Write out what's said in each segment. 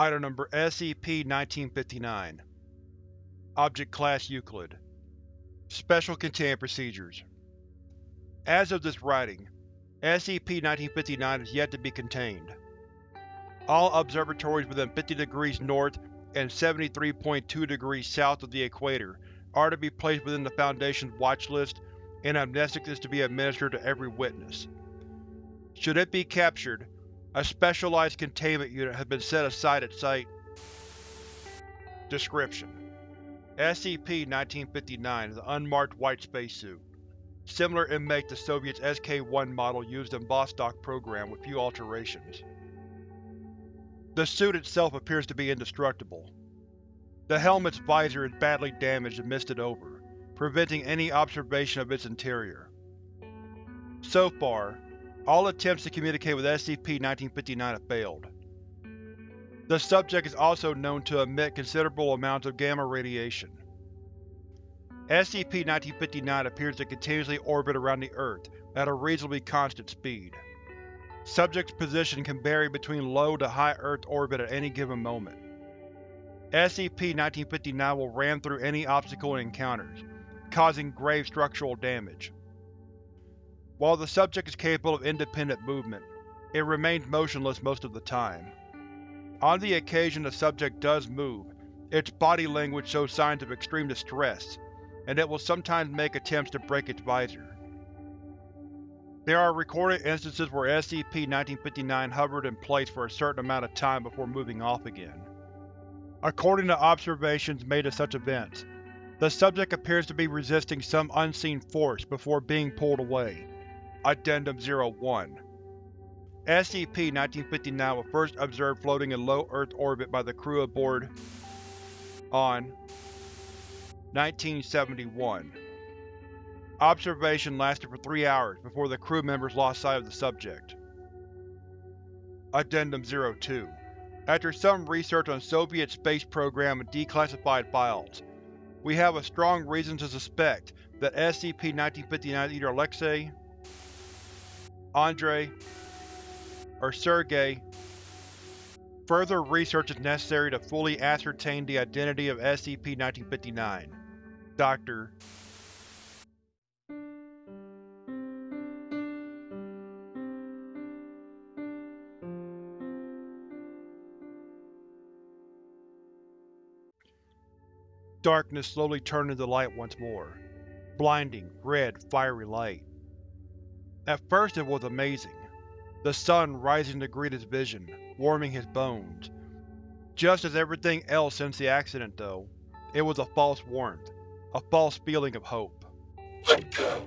Item Number SCP-1959 Object Class Euclid Special Containment Procedures As of this writing, SCP-1959 is yet to be contained. All observatories within 50 degrees north and 73.2 degrees south of the equator are to be placed within the Foundation's watch list, and amnestics is to be administered to every witness. Should it be captured, a specialized containment unit has been set aside at Site. Description: SCP-1959 is an unmarked white spacesuit, similar in make to Soviet's SK-1 model used in Vostok program with few alterations. The suit itself appears to be indestructible. The helmet's visor is badly damaged and misted over, preventing any observation of its interior. So far, all attempts to communicate with SCP-1959 have failed. The subject is also known to emit considerable amounts of gamma radiation. SCP-1959 appears to continuously orbit around the Earth at a reasonably constant speed. Subject's position can vary between low to high Earth orbit at any given moment. SCP-1959 will ram through any obstacle it encounters, causing grave structural damage. While the subject is capable of independent movement, it remains motionless most of the time. On the occasion the subject does move, its body language shows signs of extreme distress, and it will sometimes make attempts to break its visor. There are recorded instances where SCP-1959 hovered in place for a certain amount of time before moving off again. According to observations made of such events, the subject appears to be resisting some unseen force before being pulled away. Addendum 01 SCP-1959 was first observed floating in low Earth orbit by the crew aboard on 1971. Observation lasted for three hours before the crew members lost sight of the subject. Addendum 02 After some research on Soviet space program and declassified files, we have a strong reason to suspect that SCP-1959 is either Alexei Andrei, or Sergei. Further research is necessary to fully ascertain the identity of SCP-1959. Dr. Darkness slowly turned into light once more. Blinding, red, fiery light. At first it was amazing. The sun rising to greet his vision, warming his bones. Just as everything else since the accident, though, it was a false warmth, a false feeling of hope. Let go.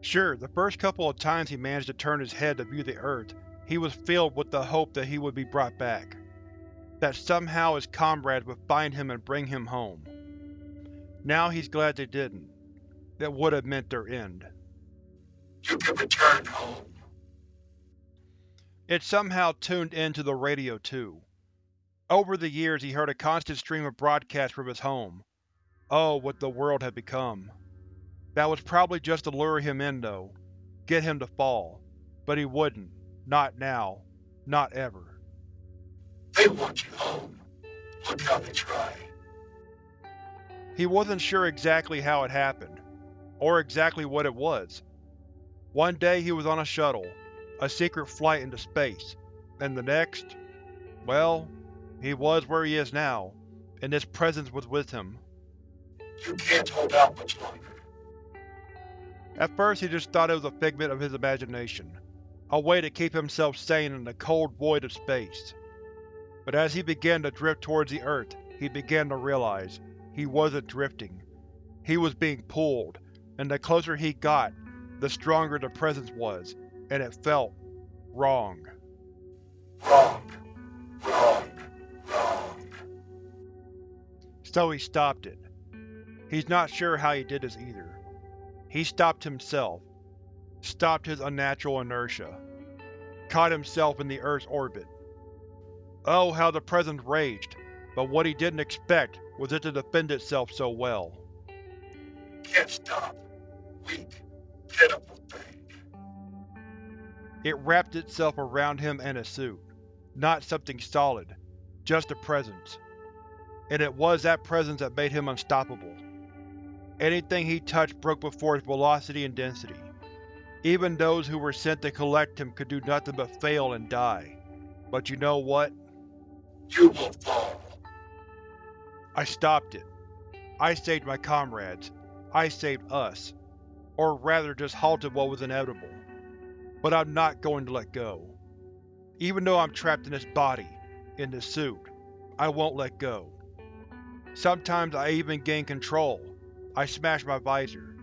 Sure, the first couple of times he managed to turn his head to view the Earth, he was filled with the hope that he would be brought back. That somehow his comrades would find him and bring him home. Now he's glad they didn't. That would have meant their end. You can return home. It somehow tuned into the radio too. Over the years he heard a constant stream of broadcasts from his home. Oh, what the world had become. That was probably just to lure him in though, get him to fall. But he wouldn't. Not now. Not ever. They want you home. Look how they try. He wasn't sure exactly how it happened, or exactly what it was. One day he was on a shuttle, a secret flight into space, and the next… well, he was where he is now, and this presence was with him. You can't hold out much longer. At first he just thought it was a figment of his imagination, a way to keep himself sane in the cold void of space. But as he began to drift towards the Earth, he began to realize, he wasn't drifting. He was being pulled, and the closer he got, the stronger the presence was, and it felt wrong. Wrong. Wrong. Wrong. So he stopped it. He's not sure how he did this either. He stopped himself. Stopped his unnatural inertia. Caught himself in the Earth's orbit. Oh, how the presence raged, but what he didn't expect was it to defend itself so well. Can't stop. Weak. It wrapped itself around him and his suit. not something solid, just a presence. And it was that presence that made him unstoppable. Anything he touched broke before its velocity and density. Even those who were sent to collect him could do nothing but fail and die. But you know what? You will fall. I stopped it. I saved my comrades. I saved us. Or rather just halted what was inevitable. But I'm not going to let go. Even though I'm trapped in this body, in this suit, I won't let go. Sometimes I even gain control. I smash my visor.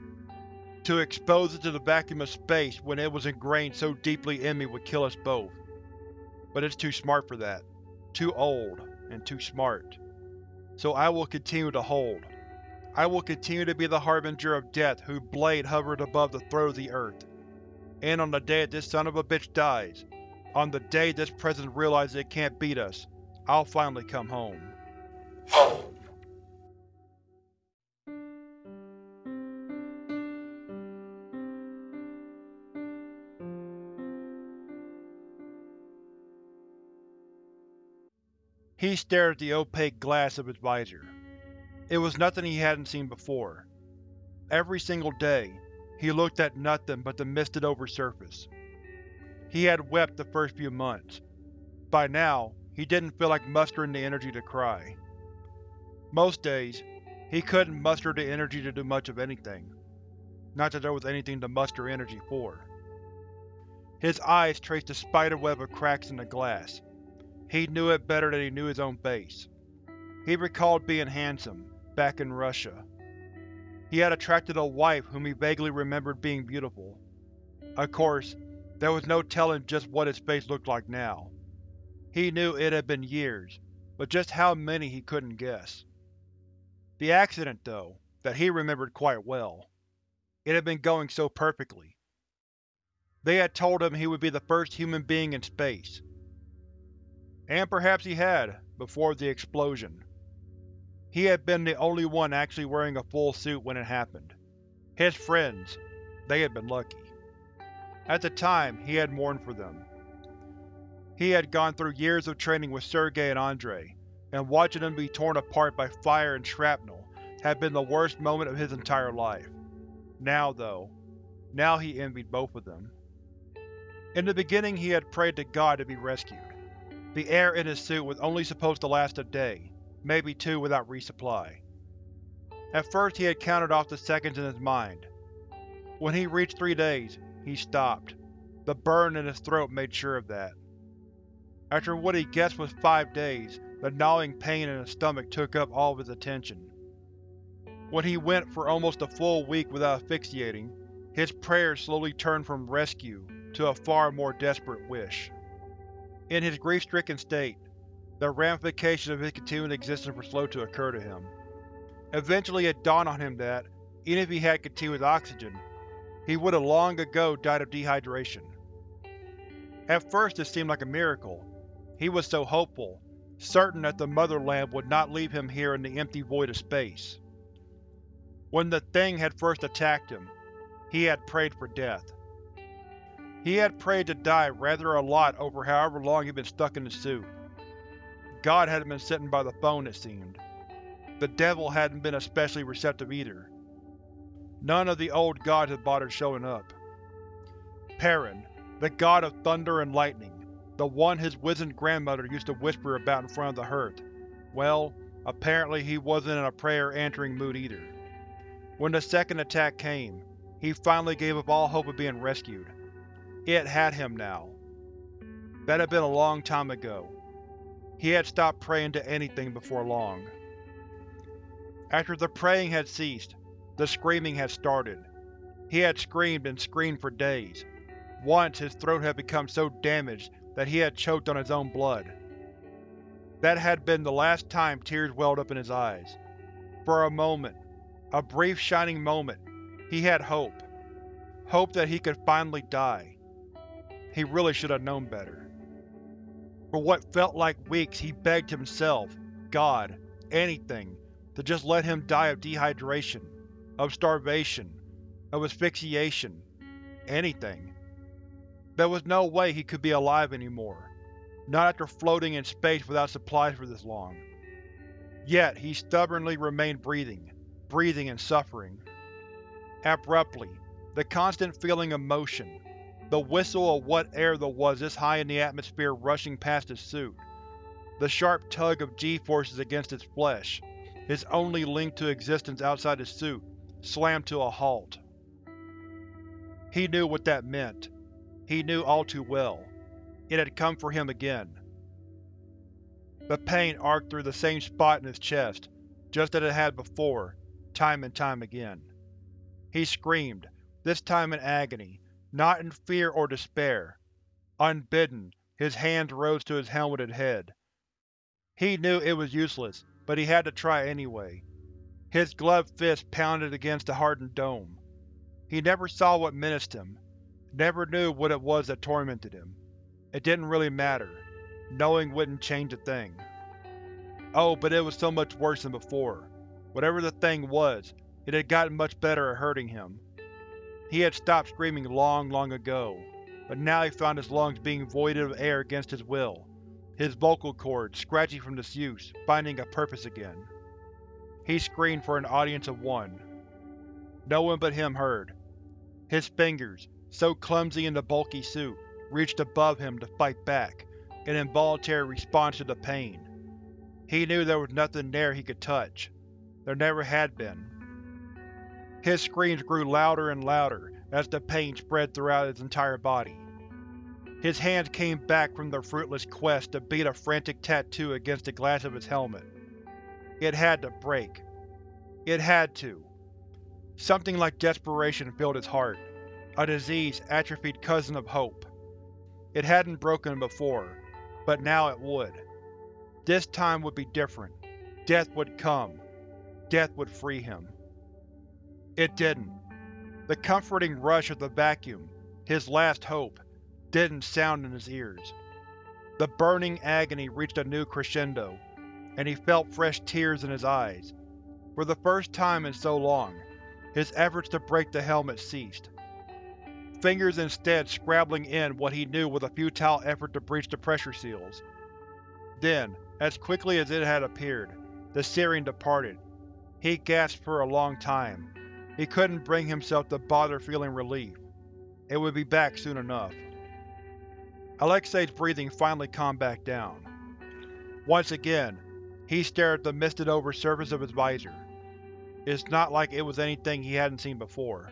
To expose it to the vacuum of space when it was ingrained so deeply in me would kill us both. But it's too smart for that. Too old, and too smart. So I will continue to hold. I will continue to be the harbinger of death whose blade hovered above the throat of the earth. And on the day that this son of a bitch dies, on the day this presence realizes it can't beat us, I'll finally come home. Home. He stared at the opaque glass of his visor. It was nothing he hadn't seen before. Every single day, he looked at nothing but the misted over surface. He had wept the first few months. By now, he didn't feel like mustering the energy to cry. Most days, he couldn't muster the energy to do much of anything. Not that there was anything to muster energy for. His eyes traced a spiderweb of cracks in the glass. He knew it better than he knew his own face. He recalled being handsome, back in Russia. He had attracted a wife whom he vaguely remembered being beautiful. Of course, there was no telling just what his face looked like now. He knew it had been years, but just how many he couldn't guess. The accident, though, that he remembered quite well. It had been going so perfectly. They had told him he would be the first human being in space. And perhaps he had, before the explosion. He had been the only one actually wearing a full suit when it happened. His friends, they had been lucky. At the time, he had mourned for them. He had gone through years of training with Sergei and Andrei, and watching them be torn apart by fire and shrapnel had been the worst moment of his entire life. Now, though, now he envied both of them. In the beginning he had prayed to God to be rescued. The air in his suit was only supposed to last a day, maybe two without resupply. At first he had counted off the seconds in his mind. When he reached three days, he stopped. The burn in his throat made sure of that. After what he guessed was five days, the gnawing pain in his stomach took up all of his attention. When he went for almost a full week without asphyxiating, his prayers slowly turned from rescue to a far more desperate wish. In his grief-stricken state, the ramifications of his continuing existence were slow to occur to him. Eventually it dawned on him that, even if he had continuous oxygen, he would have long ago died of dehydration. At first it seemed like a miracle, he was so hopeful, certain that the Motherland would not leave him here in the empty void of space. When the Thing had first attacked him, he had prayed for death. He had prayed to die rather a lot over however long he'd been stuck in the suit. God hadn't been sitting by the phone, it seemed. The Devil hadn't been especially receptive either. None of the old gods had bothered showing up. Perun, the god of thunder and lightning, the one his wizened grandmother used to whisper about in front of the hearth. Well, apparently he wasn't in a prayer-answering mood either. When the second attack came, he finally gave up all hope of being rescued. It had him now. That had been a long time ago. He had stopped praying to anything before long. After the praying had ceased, the screaming had started. He had screamed and screamed for days. Once his throat had become so damaged that he had choked on his own blood. That had been the last time tears welled up in his eyes. For a moment, a brief shining moment, he had hope. Hope that he could finally die. He really should have known better. For what felt like weeks he begged himself, God, anything, to just let him die of dehydration, of starvation, of asphyxiation, anything. There was no way he could be alive anymore. not after floating in space without supplies for this long. Yet, he stubbornly remained breathing, breathing and suffering. Abruptly, the constant feeling of motion, the whistle of what air there was this high in the atmosphere rushing past his suit, the sharp tug of g-forces against his flesh, his only link to existence outside his suit, slammed to a halt. He knew what that meant. He knew all too well. It had come for him again. The pain arced through the same spot in his chest, just as it had before, time and time again. He screamed, this time in agony, not in fear or despair. Unbidden, his hands rose to his helmeted head. He knew it was useless, but he had to try anyway. His gloved fist pounded against the hardened dome. He never saw what menaced him, never knew what it was that tormented him. It didn't really matter. Knowing wouldn't change a thing. Oh, but it was so much worse than before. Whatever the thing was, it had gotten much better at hurting him. He had stopped screaming long, long ago, but now he found his lungs being voided of air against his will, his vocal cords, scratchy from disuse, finding a purpose again. He screamed for an audience of one. No one but him heard. His fingers, so clumsy in the bulky suit, reached above him to fight back, an involuntary response to the pain. He knew there was nothing there he could touch. There never had been. His screams grew louder and louder as the pain spread throughout his entire body. His hands came back from their fruitless quest to beat a frantic tattoo against the glass of his helmet. It had to break. It had to. Something like desperation filled his heart, a diseased, atrophied cousin of hope. It hadn't broken before, but now it would. This time would be different. Death would come. Death would free him. It didn't. The comforting rush of the vacuum, his last hope, didn't sound in his ears. The burning agony reached a new crescendo, and he felt fresh tears in his eyes. For the first time in so long, his efforts to break the helmet ceased. Fingers instead scrabbling in what he knew was a futile effort to breach the pressure seals. Then, as quickly as it had appeared, the searing departed. He gasped for a long time. He couldn't bring himself to bother feeling relief. It would be back soon enough. Alexei's breathing finally calmed back down. Once again, he stared at the misted-over surface of his visor. It's not like it was anything he hadn't seen before.